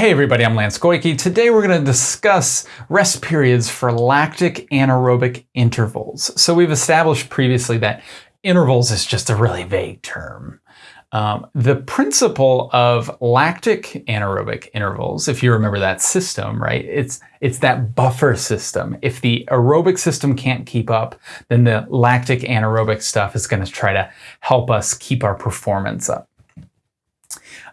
Hey everybody, I'm Lance Goyke. Today we're going to discuss rest periods for lactic anaerobic intervals. So we've established previously that intervals is just a really vague term. Um, the principle of lactic anaerobic intervals, if you remember that system, right? It's it's that buffer system. If the aerobic system can't keep up, then the lactic anaerobic stuff is going to try to help us keep our performance up.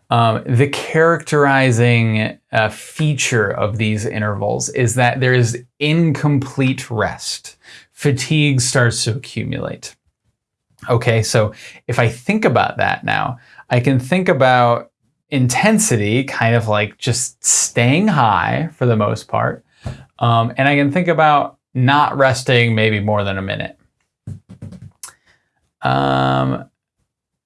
Um, the characterizing uh, feature of these intervals is that there is incomplete rest. Fatigue starts to accumulate. Okay, so if I think about that now, I can think about intensity kind of like just staying high for the most part. Um, and I can think about not resting maybe more than a minute. Um,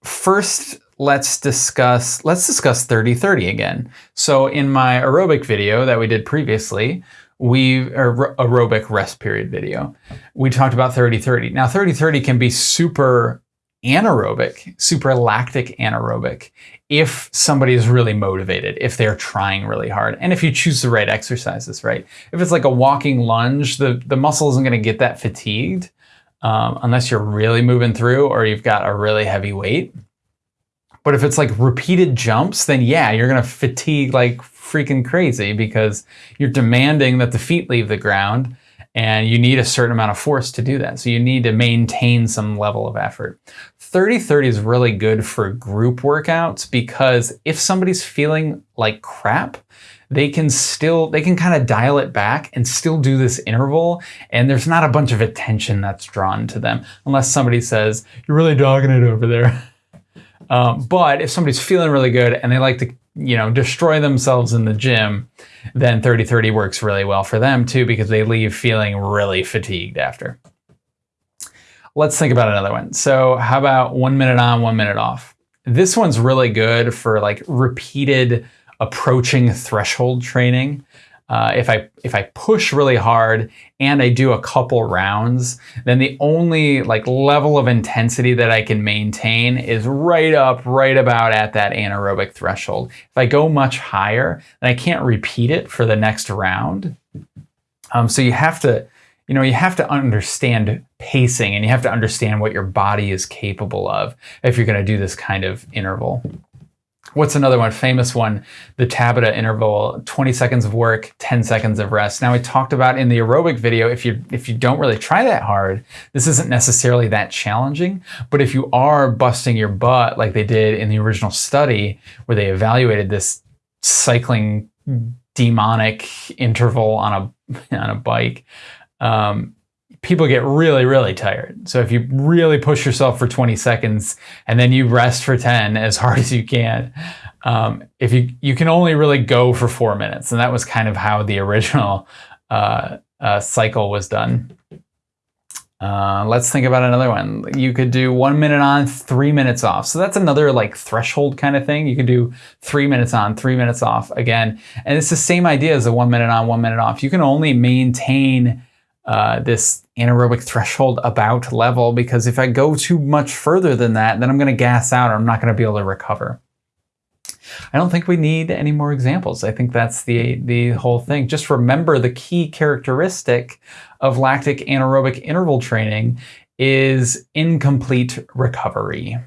first, let's discuss let's discuss 30-30 again. So in my aerobic video that we did previously, we aerobic rest period video, we talked about 30-30. Now 30-30 can be super anaerobic, super lactic anaerobic if somebody is really motivated, if they're trying really hard, and if you choose the right exercises, right? If it's like a walking lunge, the, the muscle isn't going to get that fatigued um, unless you're really moving through or you've got a really heavy weight. But if it's like repeated jumps, then yeah, you're gonna fatigue like freaking crazy because you're demanding that the feet leave the ground and you need a certain amount of force to do that. So you need to maintain some level of effort. 30-30 is really good for group workouts because if somebody's feeling like crap, they can still, they can kind of dial it back and still do this interval. And there's not a bunch of attention that's drawn to them unless somebody says, you're really dogging it over there. Um, but if somebody's feeling really good and they like to, you know, destroy themselves in the gym, then 30-30 works really well for them too because they leave feeling really fatigued after. Let's think about another one. So how about one minute on, one minute off? This one's really good for like repeated approaching threshold training. Uh, if I if I push really hard and I do a couple rounds, then the only like level of intensity that I can maintain is right up, right about at that anaerobic threshold. If I go much higher, then I can't repeat it for the next round. Um, so you have to, you know, you have to understand pacing and you have to understand what your body is capable of if you're going to do this kind of interval. What's another one? Famous one, the Tabata interval, 20 seconds of work, 10 seconds of rest. Now we talked about in the aerobic video, if you if you don't really try that hard, this isn't necessarily that challenging. But if you are busting your butt like they did in the original study where they evaluated this cycling demonic interval on a on a bike, um, people get really, really tired. So if you really push yourself for 20 seconds and then you rest for 10 as hard as you can, um, if you, you can only really go for four minutes. And that was kind of how the original uh, uh, cycle was done. Uh, let's think about another one. You could do one minute on, three minutes off. So that's another like threshold kind of thing. You could do three minutes on, three minutes off again. And it's the same idea as a one minute on, one minute off. You can only maintain uh, this anaerobic threshold about level because if I go too much further than that, then I'm going to gas out or I'm not going to be able to recover. I don't think we need any more examples. I think that's the, the whole thing. Just remember the key characteristic of lactic anaerobic interval training is incomplete recovery.